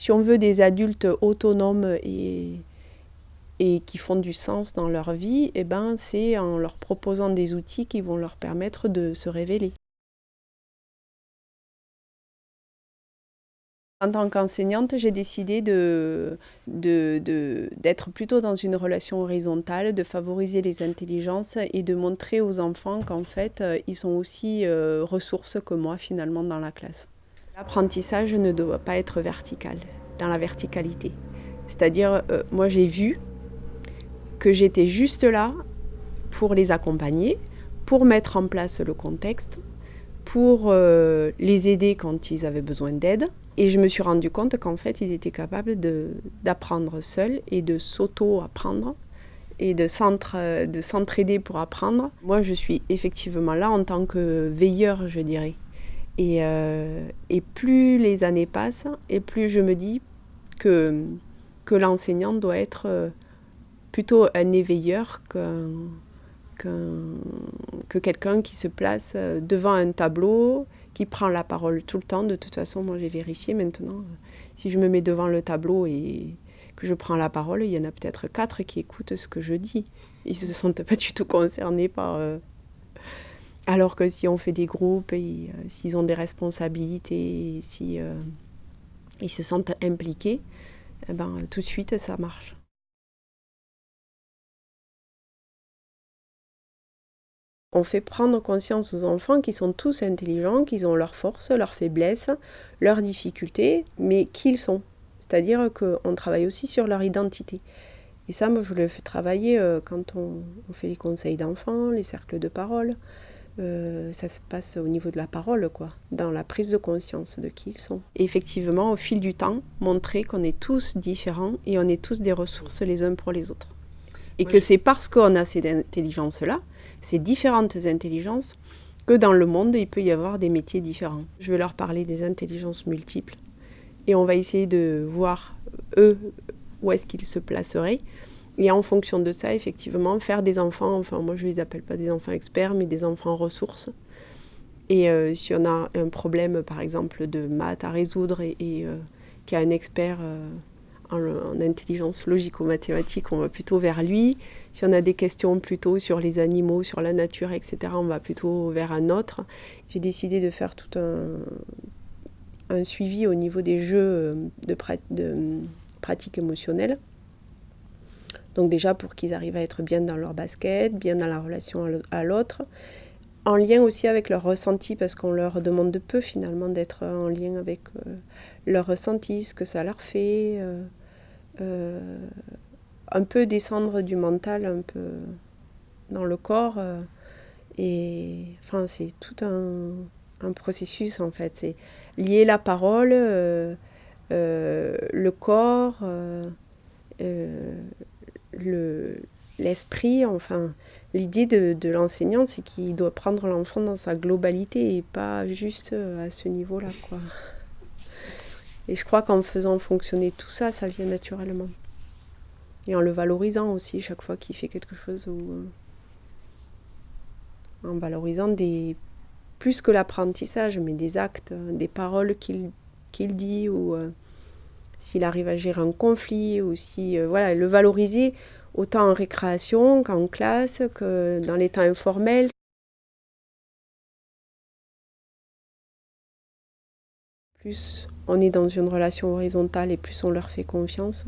Si on veut des adultes autonomes et, qui font du sens dans leur vie, eh ben, c'est en leur proposant des outils qui vont leur permettre de se révéler. En tant qu'enseignante, j'ai décidé d'être plutôt dans une relation horizontale, de favoriser les intelligences et de montrer aux enfants qu'en fait, euh, ils sont aussi euh, ressources que moi finalement dans la classe. L'apprentissage ne doit pas être vertical, dans la verticalité. C'est-à-dire, euh, moi j'ai vu que j'étais juste là pour les accompagner, pour mettre en place le contexte, pour les aider quand ils avaient besoin d'aide, et je me suis rendu compte qu'en fait, ils étaient capables d'apprendre seuls et de s'auto-apprendre et de s'entraider pour apprendre. Moi, je suis effectivement là en tant que veilleur, je dirais. Et, euh, et plus les années passent, et plus je me dis que, que l'enseignant doit être euh, plutôt un éveilleur qu'un que quelqu'un qui se place euh, devant un tableau, qui prend la parole tout le temps. De toute façon, moi j'ai vérifié maintenant. Si je me mets devant le tableau et que je prends la parole, il y en a peut-être quatre qui écoutent ce que je dis. Ils ne se sentent pas du tout concernés par... alors que si on fait des groupes, et euh, s'ils ont des responsabilités, si ils se sentent impliqués, eh ben, tout de suite ça marche. On fait prendre conscience aux enfants qu'ils sont tous intelligents, qu'ils ont leurs forces, leurs faiblesses, leurs difficultés, mais qu'ils sont. C'est-à-dire qu'on travaille aussi sur leur identité. Et ça, moi, je le fais travailler euh, quand on, fait les conseils d'enfants, les cercles de parole. Euh, ça se passe au niveau de la parole, quoi, dans la prise de conscience de qui ils sont. Et effectivement, au fil du temps, montrer qu'on est tous différents et on est tous des ressources les uns pour les autres. Et que c'est parce qu'on a cette intelligence-là ces différentes intelligences, que dans le monde, il peut y avoir des métiers différents. Je vais leur parler des intelligences multiples et on va essayer de voir, eux, où est-ce qu'ils se placeraient. Et en fonction de ça, effectivement, faire des enfants, enfin moi je ne les appelle pas des enfants experts, mais des enfants ressources. Et euh, si on a un problème, par exemple, de maths à résoudre et, et euh, qu'il y a un expert euh, en, intelligence logico-mathématique, on va plutôt vers lui. Si on a des questions plutôt sur les animaux, sur la nature, etc., on va plutôt vers un autre. J'ai décidé de faire tout un, suivi au niveau des jeux de, de pratique émotionnelle. Donc déjà pour qu'ils arrivent à être bien dans leur basket, bien dans la relation à l'autre, en lien aussi avec leur ressenti, parce qu'on leur demande de peu finalement d'être en lien avec euh, leur ressenti, ce que ça leur fait, euh, euh, un peu descendre du mental, un peu dans le corps. Euh, et enfin, c'est tout un, processus en fait. C'est lier la parole, le corps, l'esprit, enfin. L'idée de, de l'enseignant, c'est qu'il doit prendre l'enfant dans sa globalité et pas juste à ce niveau-là. quoi. Et je crois qu'en faisant fonctionner tout ça, ça vient naturellement. Et en le valorisant aussi chaque fois qu'il fait quelque chose ou euh, en valorisant des plus que l'apprentissage, mais des actes, des paroles qu'il dit ou euh, s'il arrive à gérer un conflit ou si euh, voilà le valoriser autant en récréation qu'en classe que dans les temps informels. Plus on est dans une relation horizontale et plus on leur fait confiance,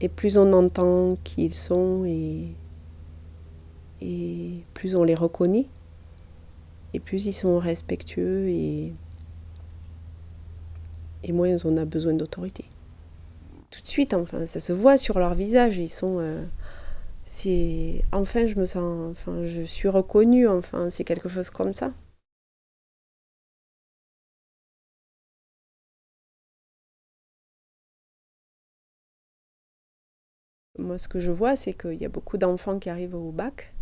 et plus on entend qui ils sont et, et plus on les reconnaît, et plus ils sont respectueux et, et moins on a besoin d'autorité. Enfin, ça se voit sur leur visage, ils sont... Euh, c'est enfin je me sens enfin je suis reconnue enfin c'est quelque chose comme ça. Moi, ce que je vois, c'est qu'il y a beaucoup d'enfants qui arrivent au bac,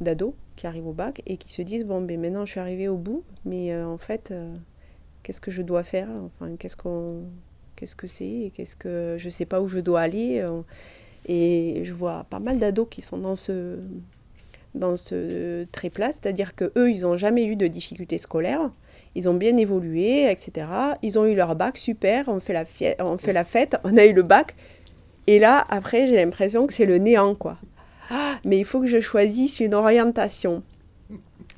d'ados qui arrivent au bac et qui se disent bon, ben maintenant je suis arrivé au bout, mais euh, en fait, euh, qu'est-ce que je dois faire? Enfin, qu'est-ce qu'on, qu'est-ce que c'est Qu'est-ce que je sais pas où je dois aller euh, Et je vois pas mal d'ados qui sont dans ce dans ce trait-plat, c'est-à-dire que eux, ils n'ont jamais eu de difficultés scolaires Ils ont bien évolué, etc. Ils ont eu leur bac, super, on fait la, on fait la fête, on a eu le bac. Et là, après, j'ai l'impression que c'est le néant, quoi. Ah, mais il faut que je choisisse une orientation.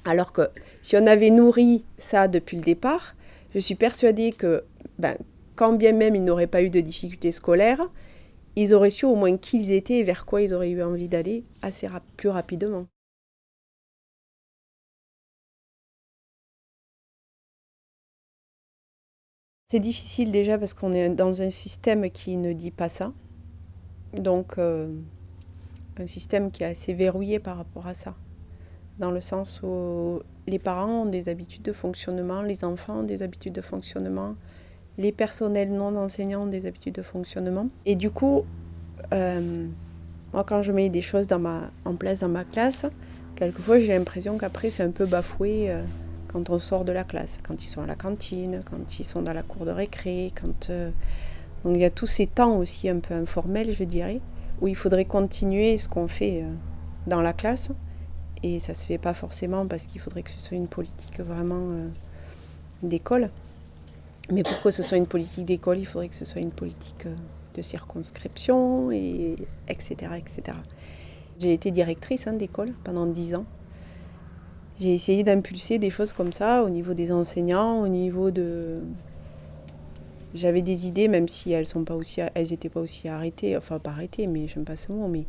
Alors que si on avait nourri ça depuis le départ, je suis persuadée que ben, quand bien même ils n'auraient pas eu de difficultés scolaires, ils auraient su au moins qui ils étaient et vers quoi ils auraient eu envie d'aller assez plus rapidement. C'est difficile déjà parce qu'on est dans un système qui ne dit pas ça. Donc, euh, un système qui est assez verrouillé par rapport à ça. Dans le sens où les parents ont des habitudes de fonctionnement, les enfants ont des habitudes de fonctionnement, les personnels non enseignants ont des habitudes de fonctionnement. Et du coup, euh, moi quand je mets des choses en place dans ma classe, quelquefois j'ai l'impression qu'après c'est un peu bafoué euh, quand on sort de la classe, quand ils sont à la cantine, quand ils sont dans la cour de récré, quand... Euh, donc il y a tous ces temps aussi un peu informels, je dirais, où il faudrait continuer ce qu'on fait dans la classe, et ça ne se fait pas forcément parce qu'il faudrait que ce soit une politique vraiment d'école. Mais pour que ce soit une politique d'école, il faudrait que ce soit une politique euh, de circonscription, et etc. etc. J'ai été directrice hein, d'école pendant dix ans. J'ai essayé d'impulser des choses comme ça au niveau des enseignants, au niveau de... J'avais des idées, même si elles sont pas aussi, n'étaient pas aussi arrêtées, enfin pas arrêtées, mais j'aime pas ce mot, mais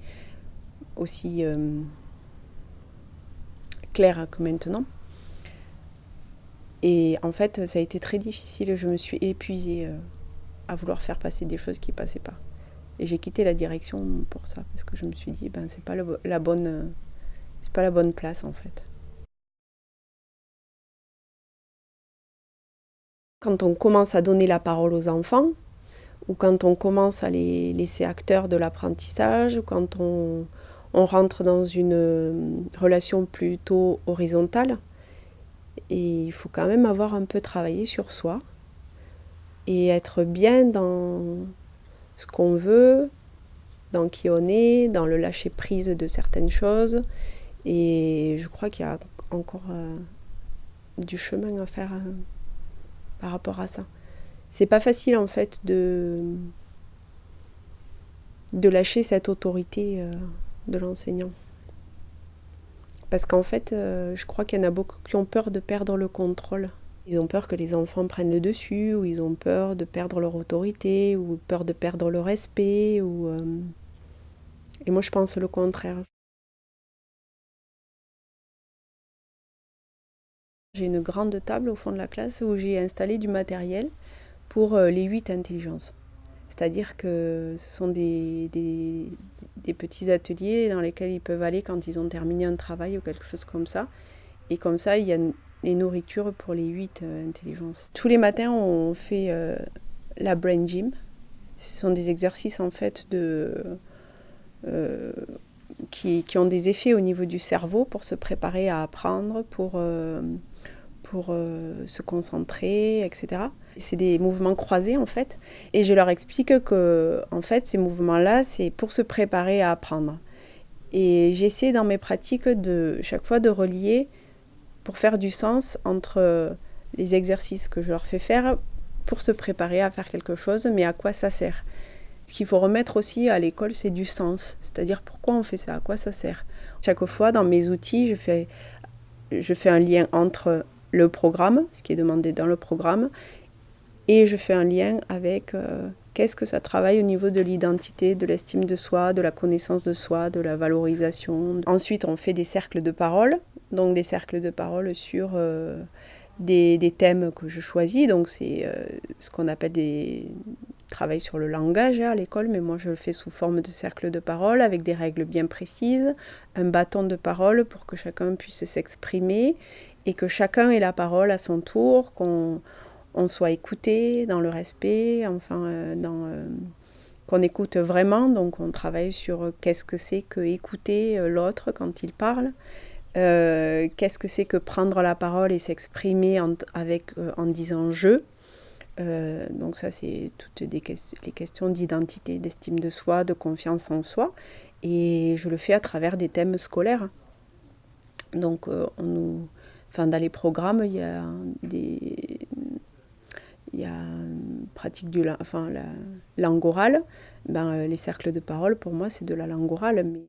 aussi euh, clair que maintenant. Et en fait, ça a été très difficile. Je me suis épuisée euh, à vouloir faire passer des choses qui passaient pas. Et j'ai quitté la direction pour ça, parce que je me suis dit, ben c'est pas la bonne, c'est pas la bonne place en fait. Quand on commence à donner la parole aux enfants, ou quand on commence à les laisser acteurs de l'apprentissage, ou quand on, on rentre dans une euh, relation plutôt horizontale et il faut quand même avoir un peu travaillé sur soi et être bien dans ce qu'on veut, dans qui on est, dans le lâcher prise de certaines choses. Et je crois qu'il y a encore euh, du chemin à faire euh, par rapport à ça. C'est pas facile en fait de, de lâcher cette autorité de l'enseignant. Parce qu'en fait, euh, je crois qu'il y en a beaucoup qui ont peur de perdre le contrôle. Ils ont peur que les enfants prennent le dessus, ou ils ont peur de perdre leur autorité, ou peur de perdre le respect. Ou, euh, Et moi, je pense le contraire. J'ai une grande table au fond de la classe où j'ai installé du matériel pour euh, les huit intelligences. C'est-à-dire que ce sont des, des, petits ateliers dans lesquels ils peuvent aller quand ils ont terminé un travail ou quelque chose comme ça. Et comme ça, il y a les nourritures pour les huit euh, intelligences. Tous les matins, on fait euh, la brain gym. Ce sont des exercices en fait de, euh, qui, qui, ont des effets au niveau du cerveau pour se préparer à apprendre, pour euh, se concentrer, etc. C'est des mouvements croisés en fait. Et je leur explique que en fait ces mouvements-là, c'est pour se préparer à apprendre. Et j'essaie dans mes pratiques de chaque fois de relier pour faire du sens entre les exercices que je leur fais faire pour se préparer à faire quelque chose, mais à quoi ça sert. Ce qu'il faut remettre aussi à l'école, c'est du sens. C'est-à-dire pourquoi on fait ça, à quoi ça sert? Chaque fois, dans mes outils, je fais, je fais un lien entre le programme, ce qui est demandé dans le programme, et je fais un lien avec euh, qu'est-ce que ça travaille au niveau de l'identité, de l'estime de soi, de la connaissance de soi, de la valorisation. Ensuite, on fait des cercles de parole, donc des cercles de parole sur euh, des, thèmes que je choisis. Donc c'est euh, ce qu'on appelle des travail sur le langage hein, à l'école, mais moi je le fais sous forme de cercle de parole avec des règles bien précises, un bâton de parole pour que chacun puisse s'exprimer et que chacun ait la parole à son tour, qu'on on soit écouté dans le respect, enfin, euh, euh, qu'on écoute vraiment. Donc, on travaille sur qu'est-ce que c'est que écouter euh, l'autre quand il parle, qu'est-ce que c'est que prendre la parole et s'exprimer en, avec, en disant je. donc ça, c'est toutes les questions d'identité, d'estime de soi, de confiance en soi. Et je le fais à travers des thèmes scolaires. Donc on nous Enfin, dans les programmes, il y a des il y a pratique du enfin, la langue orale. Ben, les cercles de parole, pour moi, c'est de la langue orale. Mais...